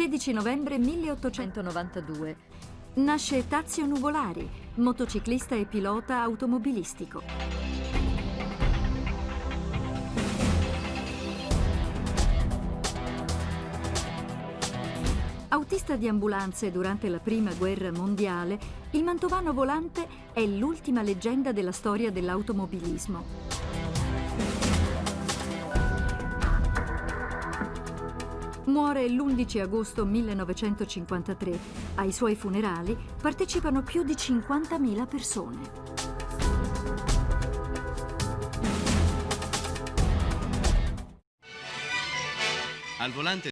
16 novembre 1892. Nasce Tazio Nuvolari, motociclista e pilota automobilistico. Autista di ambulanze durante la Prima Guerra Mondiale, il mantovano volante è l'ultima leggenda della storia dell'automobilismo. Muore l'11 agosto 1953. Ai suoi funerali partecipano più di 50.000 persone. Al volante